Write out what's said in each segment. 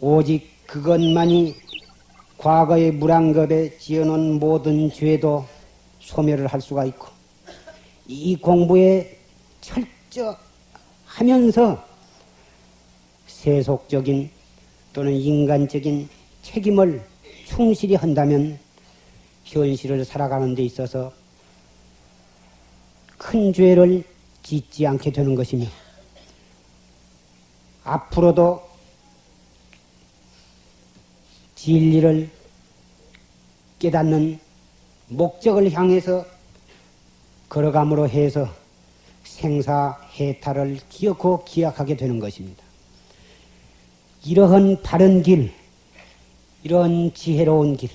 오직 그것만이 과거의 물안겁에 지어놓은 모든 죄도 소멸을 할 수가 있고 이 공부에 철저하면서 세속적인 또는 인간적인 책임을 충실히 한다면 현실을 살아가는 데 있어서 큰 죄를 짓지 않게 되는 것이며 앞으로도 진리를 깨닫는 목적을 향해서 걸어감으로 해서 생사해탈을 기억고 기약하게 되는 것입니다. 이러한 바른 길, 이런 지혜로운 길,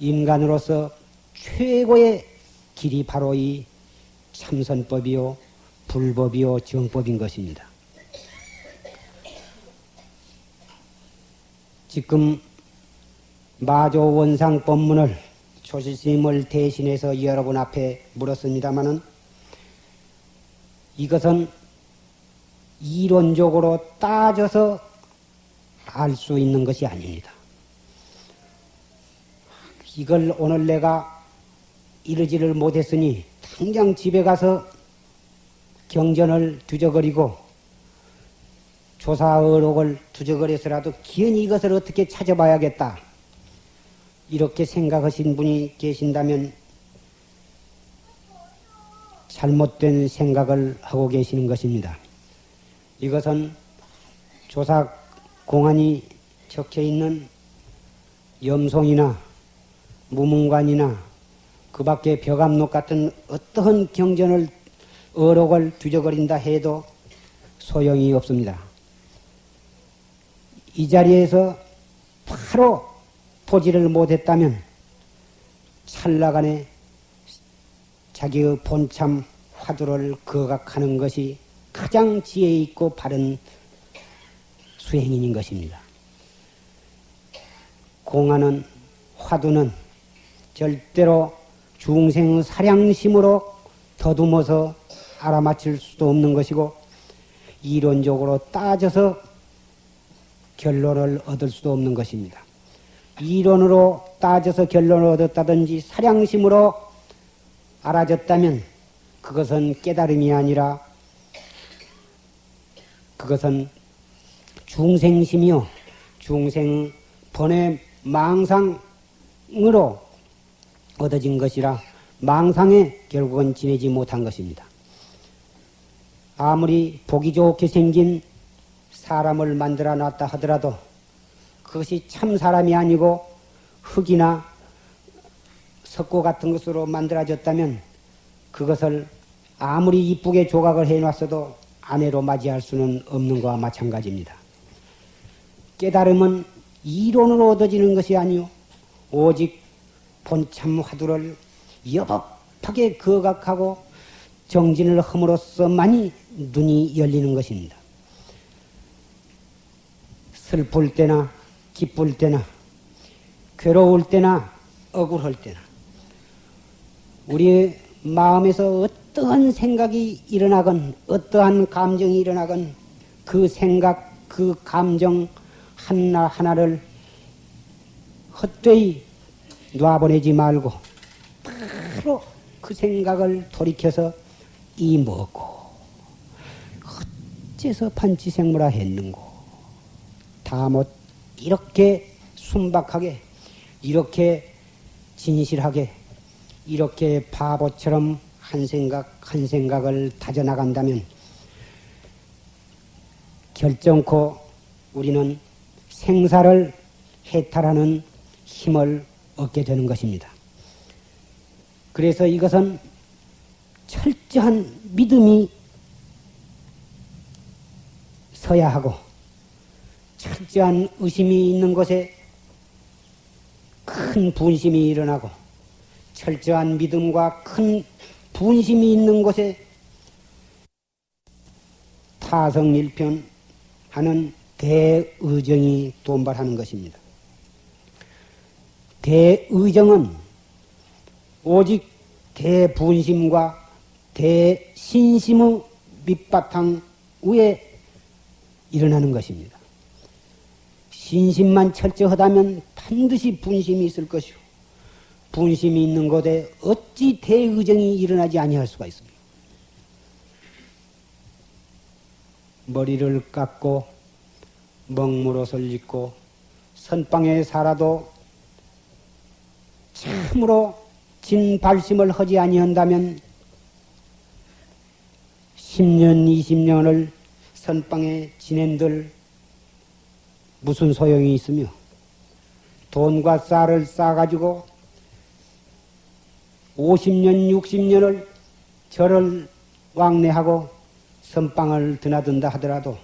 인간으로서 최고의 길이 바로 이 참선법이요, 불법이요, 정법인 것입니다. 지금 마조 원상 법문을 조실스님을 대신해서 여러분 앞에 물었습니다마는 이것은 이론적으로 따져서 알 수 있는 것이 아닙니다. 이걸 오늘 내가 이르지를 못했으니 당장 집에 가서 경전을 뒤적거리고 조사의록을 두적거려서라도 기연히 이것을 어떻게 찾아봐야겠다. 이렇게 생각하신 분이 계신다면 잘못된 생각을 하고 계시는 것입니다. 이것은 조사 공안이 적혀 있는 염송이나 무문관이나 그 밖에 벽암록 같은 어떠한 경전을 어록을 뒤적거린다 해도 소용이 없습니다. 이 자리에서 바로 보지를 못했다면 찰나간에 자기의 본참 화두를 거각하는 것이 가장 지혜 있고 바른 수행인인 것입니다. 공안은 화두는 절대로 중생 사량심으로 더듬어서 알아맞힐 수도 없는 것이고 이론적으로 따져서 결론을 얻을 수도 없는 것입니다. 이론으로 따져서 결론을 얻었다든지 사량심으로 알아졌다면 그것은 깨달음이 아니라 그것은 중생심이요 중생 번외 망상으로 얻어진 것이라 망상에 결국은 지내지 못한 것입니다. 아무리 보기 좋게 생긴 사람을 만들어 놨다 하더라도 그것이 참 사람이 아니고 흙이나 석고 같은 것으로 만들어졌다면 그것을 아무리 이쁘게 조각을 해놨어도 아내로 맞이할 수는 없는 것과 마찬가지입니다. 깨달음은 이론으로 얻어지는 것이 아니요 오직 본참 화두를 여법하게 거각하고 정진을 함으로써만이 눈이 열리는 것입니다. 슬플 때나 기쁠 때나 괴로울 때나 억울할 때나 우리 마음에서 어떠한 생각이 일어나건 어떠한 감정이 일어나건 그 생각 그 감정 하나 하나를 헛되이 놔보내지 말고 바로 그 생각을 돌이켜서 이 뭐고 어째서 판치생물화 했는고 다 못 이렇게 순박하게 이렇게 진실하게 이렇게 바보처럼 한 생각 한 생각을 다져나간다면 결정코 우리는 생사를 해탈하는 힘을 얻게 되는 것입니다. 그래서 이것은 철저한 믿음이 서야 하고 철저한 의심이 있는 곳에 큰 분심이 일어나고 철저한 믿음과 큰 분심이 있는 곳에 타성일편 하는 대의정이 돈발하는 것입니다. 대의정은 오직 대분심과 대신심의 밑바탕 위에 일어나는 것입니다. 신심만 철저하다면 반드시 분심이 있을 것이요. 분심이 있는 곳에 어찌 대의정이 일어나지 아니할 수가 있습니까? 머리를 깎고 먹물옷을 입고 선방에 살아도 참으로 진발심을 하지 아니한다면 10년, 20년을 선방에 지낸들 무슨 소용이 있으며 돈과 쌀을 싸가지고 50년, 60년을 절을 왕래하고 선방을 드나든다 하더라도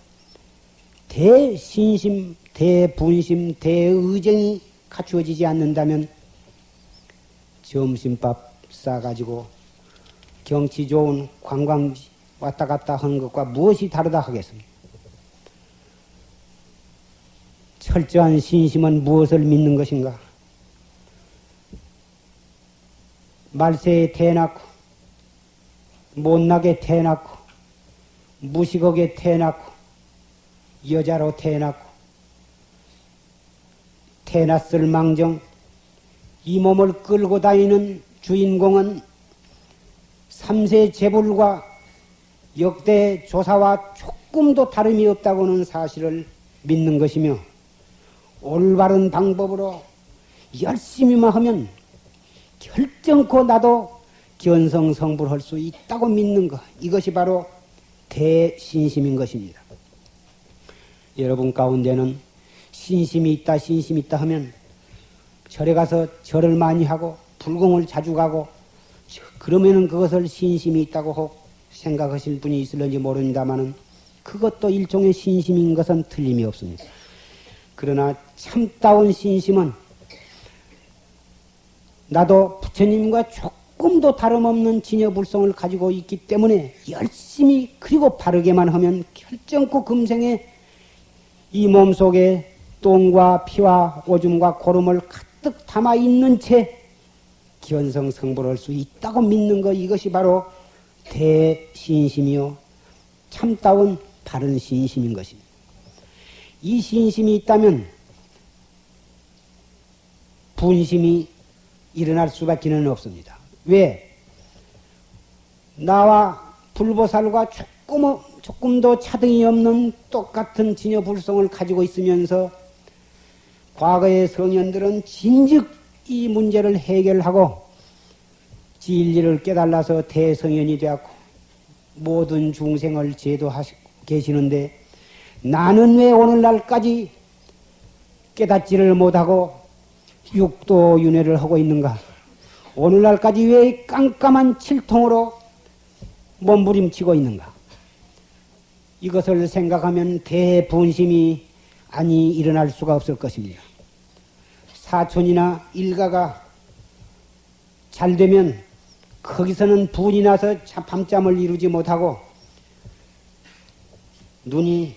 대신심, 대분심, 대의정이 갖추어지지 않는다면 점심밥 싸가지고 경치 좋은 관광지 왔다 갔다 하는 것과 무엇이 다르다 하겠습니까? 철저한 신심은 무엇을 믿는 것인가? 말세에 태어났고, 못나게 태어났고, 무식하게 태어났고, 여자로 태어났고, 태어났을 망정, 이 몸을 끌고 다니는 주인공은 삼세 재불과 역대 조사와 조금도 다름이 없다고는 사실을 믿는 것이며 올바른 방법으로 열심히만 하면 결정코 나도 견성 성불할 수 있다고 믿는 것 이것이 바로 대신심인 것입니다. 여러분 가운데는 신심이 있다 신심이 있다 하면 절에 가서 절을 많이 하고 불공을 자주 가고 그러면은 그것을 신심이 있다고 생각하실 분이 있을런지 모릅니다만은 그것도 일종의 신심인 것은 틀림이 없습니다. 그러나 참다운 신심은 나도 부처님과 조금도 다름없는 진여불성을 가지고 있기 때문에 열심히 그리고 바르게만 하면 결정코 금생에 이 몸속에 똥과 피와 오줌과 고름을 가득 담아 있는 채 기원성 성불할 수 있다고 믿는 것 이것이 바로 대신심이요 참다운 바른 신심인 것입니다. 이 신심이 있다면 분심이 일어날 수밖에 없습니다. 왜? 나와 불보살과 조금, 조금도 차등이 없는 똑같은 진여불성을 가지고 있으면서 과거의 성현들은 진즉 이 문제를 해결하고 진리를 깨달아서 대성현이 되었고 모든 중생을 제도하시고 계시는데 나는 왜 오늘날까지 깨닫지를 못하고 육도 윤회를 하고 있는가? 오늘날까지 왜 깜깜한 칠통으로 몸부림치고 있는가? 이것을 생각하면 대분심이 아니 일어날 수가 없을 것입니다. 사촌이나 일가가 잘 되면 거기서는 분이 나서 밤잠을 이루지 못하고 눈이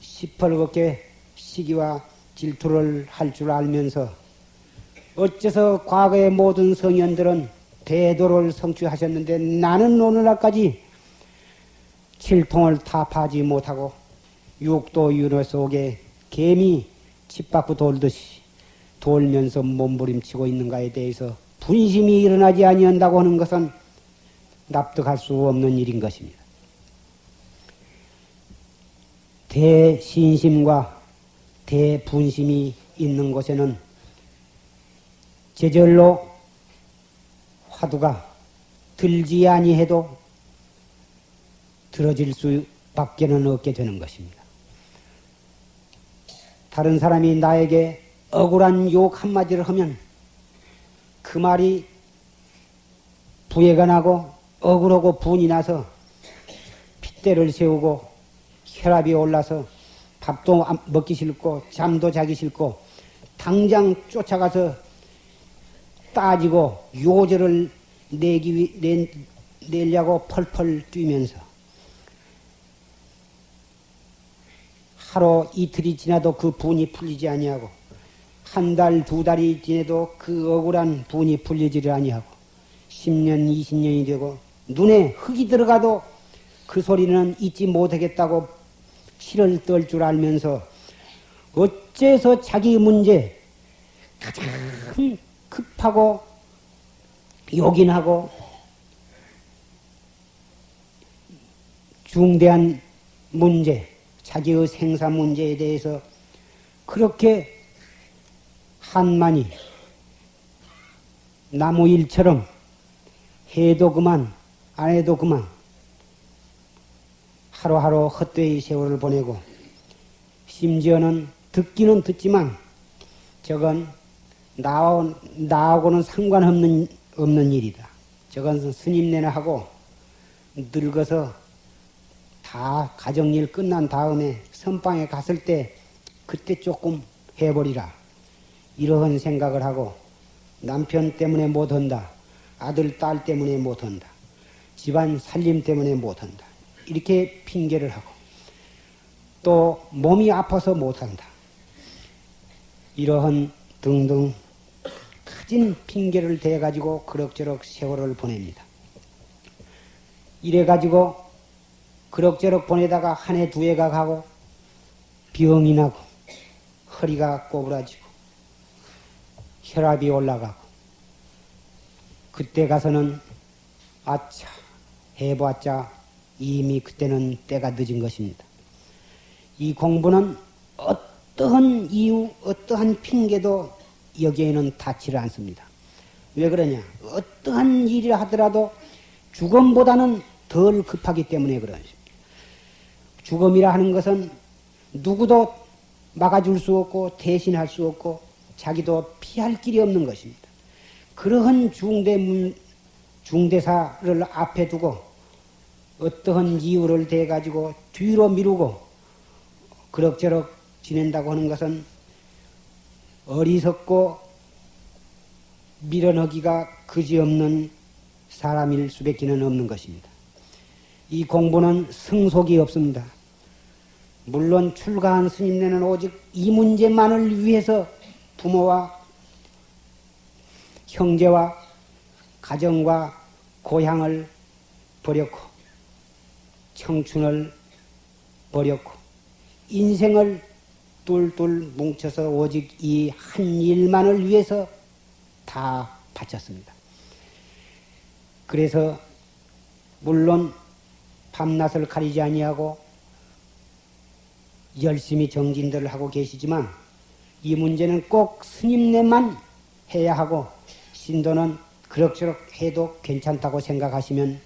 시퍼렇게 시기와 질투를 할 줄 알면서 어째서 과거의 모든 성현들은 대도를 성취하셨는데 나는 오늘날까지 칠통을 타파하지 못하고 육도 윤회 속에 개미 집 밖으로 돌듯이 돌면서 몸부림치고 있는가에 대해서 분심이 일어나지 아니한다고 하는 것은 납득할 수 없는 일인 것입니다. 대신심과 대분심이 있는 곳에는 제절로 화두가 들지 아니해도 들어질 수밖에는 없게 되는 것입니다. 다른 사람이 나에게 억울한 욕 한마디를 하면 그 말이 부해가 나고 억울하고 분이 나서 핏대를 세우고 혈압이 올라서 밥도 먹기 싫고 잠도 자기 싫고 당장 쫓아가서 따지고 요절을 내기 내, 내려고 펄펄 뛰면서 하루 이틀이 지나도 그 분이 풀리지 아니하고 한 달, 두 달이 지나도 그 억울한 분이 풀리지를 아니하고 10년, 20년이 되고 눈에 흙이 들어가도 그 소리는 잊지 못하겠다고 치를 떨줄 알면서 어째서 자기 문제 가장 급하고 요긴하고 중대한 문제, 자기의 생사 문제에 대해서 그렇게 한만이 나무 일처럼 해도 그만 안 해도 그만 하루하루 헛되이 세월을 보내고 심지어는 듣기는 듣지만 저건 나, 나하고는 상관없는 없는 일이다. 저건 스님네나 하고 늙어서 다 가정일 끝난 다음에 선방에 갔을 때 그때 조금 해버리라. 이러한 생각을 하고 남편 때문에 못한다. 아들, 딸 때문에 못한다. 집안 살림 때문에 못한다. 이렇게 핑계를 하고 또 몸이 아파서 못한다. 이러한 등등 커진 핑계를 대가지고 그럭저럭 세월을 보냅니다. 이래가지고 그럭저럭 보내다가 한 해 두 해가 가고 병이 나고 허리가 꼬부라지고 혈압이 올라가고 그때 가서는 아차 해봤자 이미 그때는 때가 늦은 것입니다. 이 공부는 어떠한 이유, 어떠한 핑계도 여기에는 닿지를 않습니다. 왜 그러냐? 어떠한 일이라 하더라도 죽음보다는 덜 급하기 때문에 그러십니다. 죽음이라 하는 것은 누구도 막아줄 수 없고 대신할 수 없고 자기도 피할 길이 없는 것입니다. 그러한 중대 중대사를 앞에 두고 어떠한 이유를 대 가지고 뒤로 미루고 그럭저럭 지낸다고 하는 것은 어리석고 밀어넣기가 그지없는 사람일 수밖에는 없는 것입니다. 이 공부는 승속이 없습니다. 물론 출가한 스님네는 오직 이 문제만을 위해서 부모와 형제와 가정과 고향을 버렸고 청춘을 버렸고 인생을 똘똘 뭉쳐서 오직 이 한 일만을 위해서 다 바쳤습니다. 그래서 물론 밤낮을 가리지 아니하고 열심히 정진들을 하고 계시지만 이 문제는 꼭 스님네만 해야 하고 신도는 그럭저럭 해도 괜찮다고 생각하시면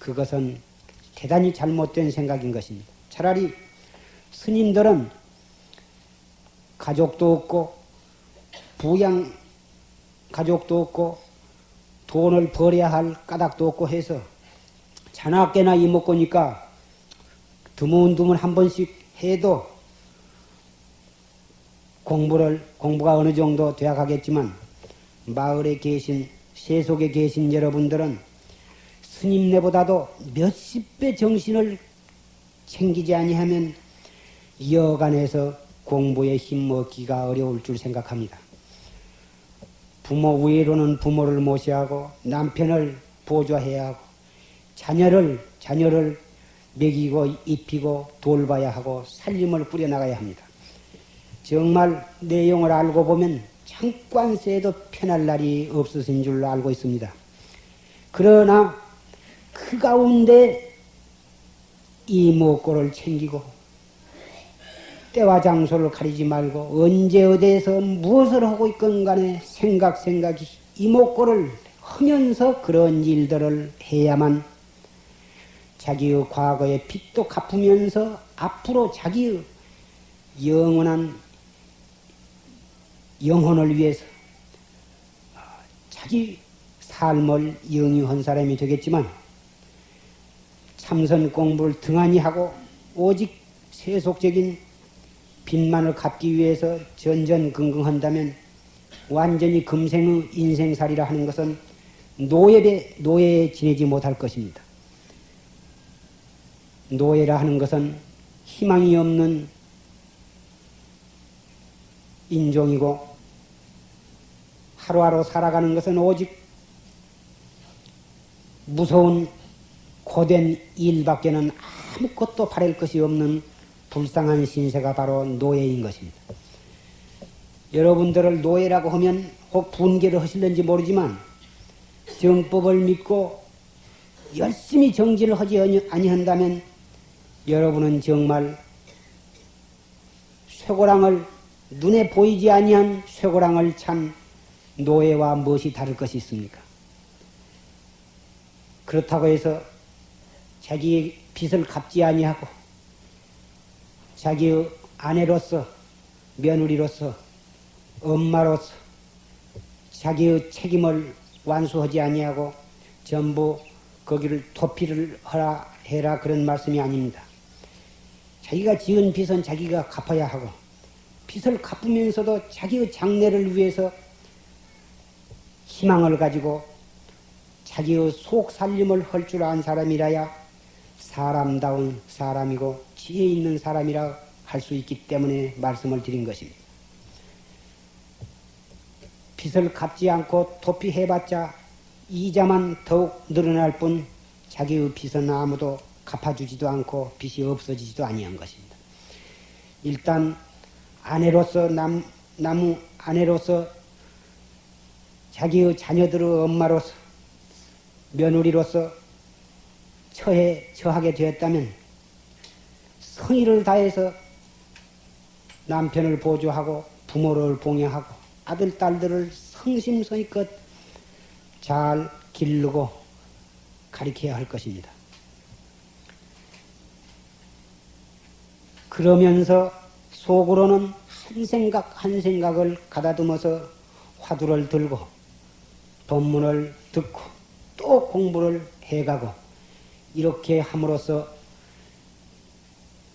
그것은 대단히 잘못된 생각인 것입니다. 차라리 스님들은 가족도 없고 부양 가족도 없고 돈을 벌여야 할 까닭도 없고 해서 자나깨나 이먹고니까 드문드문 한 번씩 해도 공부를 공부가 어느 정도 되어 가겠지만 마을에 계신 세속에 계신 여러분들은 스님네보다도 몇십 배 정신을 챙기지 아니하면 여간에서 공부에 힘 얻기가 어려울 줄 생각합니다. 부모 위로는 부모를 모셔야 하고 남편을 보조해야 하고 자녀를 자녀를 먹이고 입히고 돌봐야 하고 살림을 꾸려나가야 합니다. 정말 내용을 알고 보면 새도 편할 날이 없으신 줄 알고 있습니다. 그러나 그 가운데 이 먹고를 챙기고 때와 장소를 가리지 말고 언제 어디에서 무엇을 하고 있건 간에 생각 생각이 이목구를 하면서 그런 일들을 해야만 자기의 과거의 빚도 갚으면서 앞으로 자기의 영원한 영혼을 위해서 자기 삶을 영유한 사람이 되겠지만 참선 공부를 등한히 하고 오직 세속적인 빚만을 갚기 위해서 전전긍긍한다면 완전히 금생의 인생살이라 하는 것은 노예에, 노예에 지내지 못할 것입니다. 노예라 하는 것은 희망이 없는 인종이고 하루하루 살아가는 것은 오직 무서운 고된 일밖에는 아무것도 바랄 것이 없는 불쌍한 신세가 바로 노예인 것입니다. 여러분들을 노예라고 하면 혹 분개를 하실는지 모르지만 정법을 믿고 열심히 정진을 하지 아니한다면 여러분은 정말 쇠고랑을 눈에 보이지 아니한 쇠고랑을 찬 노예와 무엇이 다를 것이 있습니까? 그렇다고 해서 자기의 빚을 갚지 아니하고 자기의 아내로서 며느리로서 엄마로서 자기의 책임을 완수하지 아니하고 전부 거기를 도피를 하라 해라 그런 말씀이 아닙니다. 자기가 지은 빚은 자기가 갚아야 하고 빚을 갚으면서도 자기의 장래를 위해서 희망을 가지고 자기의 속 살림을 할 줄 아는 사람이라야 사람다운 사람이고 지혜 있는 사람이라 할 수 있기 때문에 말씀을 드린 것입니다. 빚을 갚지 않고 도피해봤자 이자만 더욱 늘어날 뿐 자기의 빚은 아무도 갚아주지도 않고 빚이 없어지지도 아니한 것입니다. 일단 아내로서 남, 나무 아내로서 자기의 자녀들의 엄마로서 며느리로서 처해 처하게 되었다면 성의를 다해서 남편을 보조하고 부모를 봉양하고 아들 딸들을 성심성의껏 잘 기르고 가리켜야 할 것입니다. 그러면서 속으로는 한 생각 한 생각을 가다듬어서 화두를 들고 법문을 듣고 또 공부를 해가고 이렇게 함으로써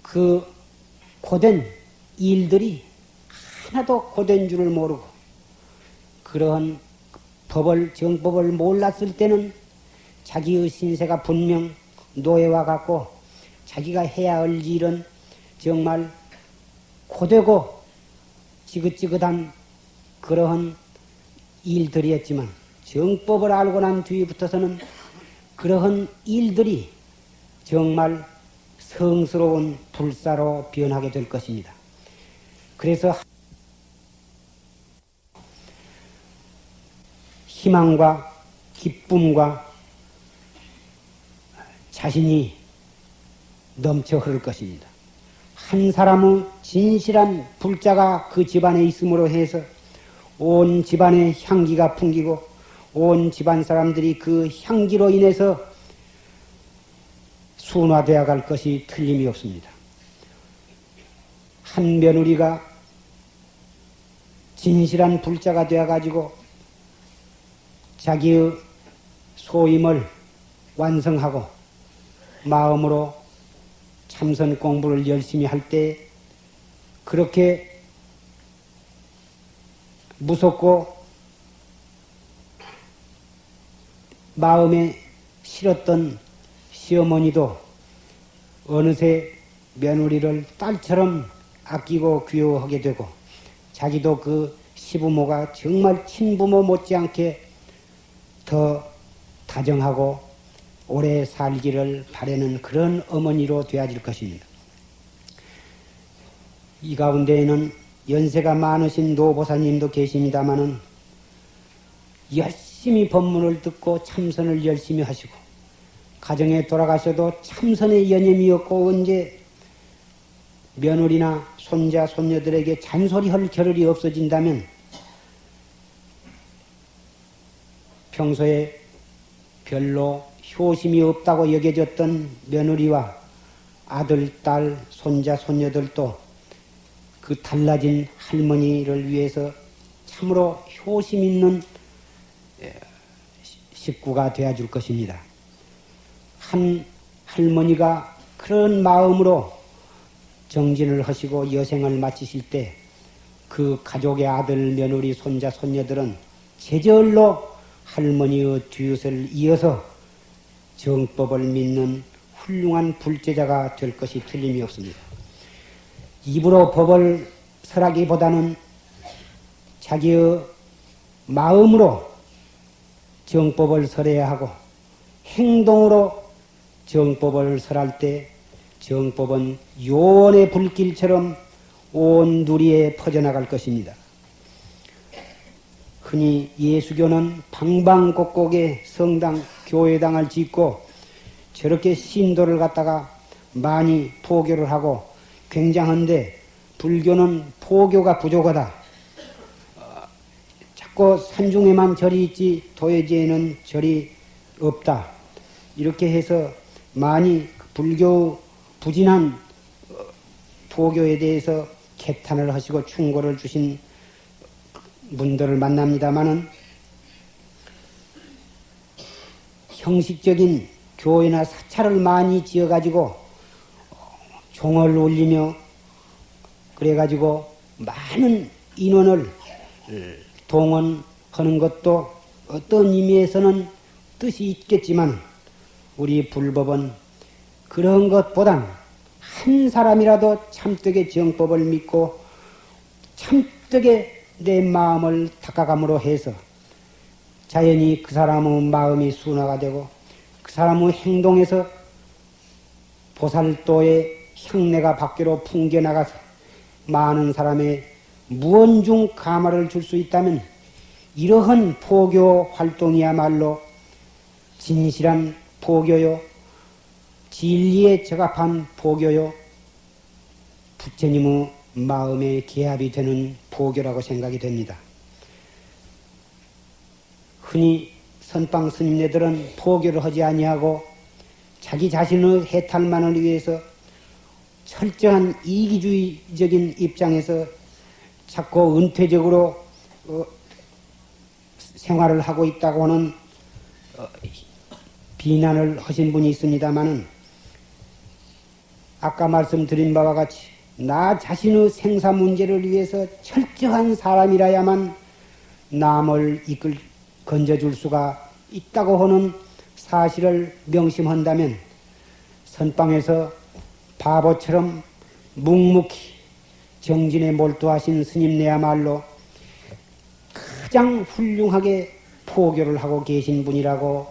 그 고된 일들이 하나도 고된 줄을 모르고 그러한 법을 정법을 몰랐을 때는 자기의 신세가 분명 노예와 같고 자기가 해야 할 일은 정말 고되고 지긋지긋한 그러한 일들이었지만 정법을 알고 난 뒤부터서는 그러한 일들이 정말 성스러운 불사로 변하게 될 것입니다. 그래서 희망과 기쁨과 자신이 넘쳐 흐를 것입니다. 한 사람의 진실한 불자가 그 집안에 있음으로 해서 온 집안의 향기가 풍기고 온 집안 사람들이 그 향기로 인해서 순화되어 갈 것이 틀림이 없습니다. 한 며느리가 진실한 불자가 되어 가지고 자기의 소임을 완성하고 마음으로 참선 공부를 열심히 할 때 그렇게 무섭고 마음에 싫었던 시어머니도 어느새 며느리를 딸처럼 아끼고 귀여워하게 되고 자기도 그 시부모가 정말 친부모 못지않게 더 다정하고 오래 살기를 바라는 그런 어머니로 되어질 것입니다. 이 가운데에는 연세가 많으신 노보사님도 계십니다마는 열심 히 법문을 듣고 참선을 열심히 하시고 가정에 돌아가셔도 참선의 없고 언제 며느리나 손자 손녀들에게 잔소리할 겨를이 없어진다면 평소에 별로 효심이 없다고 여겨졌던 며느리와 아들, 딸, 손자, 손녀들도 그 달라진 할머니를 위해서 참으로 효심 있는 식구가 되어줄 것입니다. 한 할머니가 그런 마음으로 정진을 하시고 여생을 마치실 때 그 가족의 아들, 며느리, 손자, 손녀들은 제절로 할머니의 뒤릇을 이어서 정법을 믿는 훌륭한 불제자가 될 것이 틀림이 없습니다. 입으로 법을 설하기보다는 자기의 마음으로 정법을 설해야 하고 행동으로 정법을 설할 때 정법은 요원의 불길처럼 온 누리에 퍼져나갈 것입니다. 흔히 예수교는 방방곡곡에 성당, 교회당을 짓고 저렇게 신도를 갖다가 많이 포교를 하고 굉장한데 불교는 포교가 부족하다. 어, 자꾸 산중에만 절이 있지 도예지에는 절이 없다. 이렇게 해서 많이 불교 부진한 어, 포교에 대해서 개탄을 하시고 충고를 주신 분들을 만납니다마는 형식적인 교회나 사찰을 많이 지어가지고 종을 올리며 그래가지고 많은 인원을 동원하는 것도 어떤 의미에서는 뜻이 있겠지만 우리 불법은 그런 것보단 한 사람이라도 참되게 정법을 믿고 참되게 내 마음을 닦아감으로 해서 자연히 그 사람의 마음이 순화가 되고 그 사람의 행동에서 보살도의 향내가 밖으로 풍겨나가서 많은 사람의 무언중 가마를 줄 수 있다면 이러한 포교 활동이야말로 진실한 포교요, 진리에 적합한 포교요, 부처님의 마음의 개합이 되는 포교라고 생각이 됩니다. 흔히 선방 스님네들은 포교를 하지 아니하고 자기 자신의 해탈만을 위해서 철저한 이기주의적인 입장에서 자꾸 은퇴적으로 어, 생활을 하고 있다고 하는 어, 비난을 하신 분이 있습니다마는 아까 말씀드린 바와 같이 나 자신의 생사 문제를 위해서 철저한 사람이라야만 남을 이끌 건져줄 수가 있다고 하는 사실을 명심한다면 선방에서 바보처럼 묵묵히 정진에 몰두하신 스님네야말로 가장 훌륭하게 포교를 하고 계신 분이라고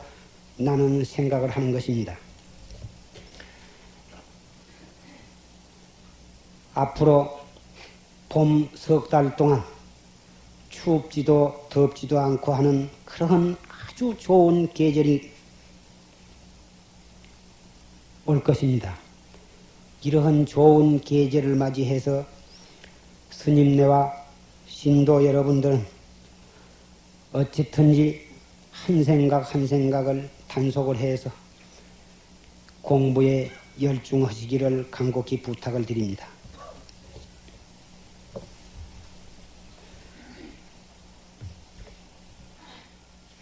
나는 생각을 하는 것입니다. 앞으로 봄 석 달 동안 춥지도 덥지도 않고 하는 그런 아주 좋은 계절이 올 것입니다. 이러한 좋은 계절을 맞이해서 스님네와 신도 여러분들은 어쨌든지 한 생각 한 생각을 단속을 해서 공부에 열중하시기를 간곡히 부탁을 드립니다.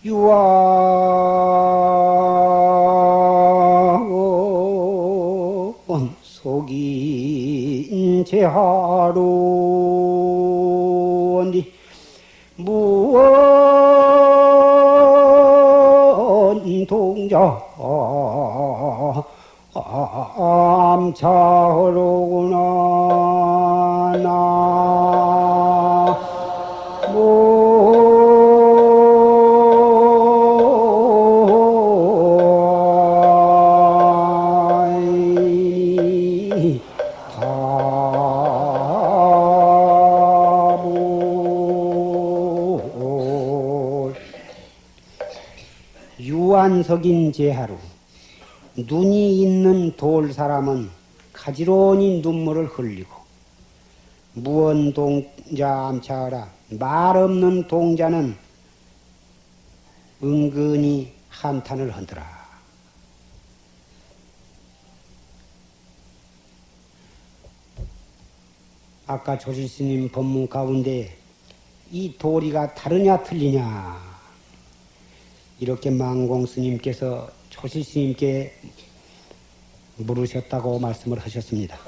유아 제하로니 무언 동자? 암차 유한석인 제하루. 눈이 있는 돌 사람은 가지런히 눈물을 흘리고 무언 동자 암차하라. 말 없는 동자는 은근히 한탄을 하더라. 아까 조실스님 법문 가운데 이 도리가 다르냐 틀리냐 이렇게 망공 스님께서 조실스님께 물으셨다고 말씀을 하셨습니다.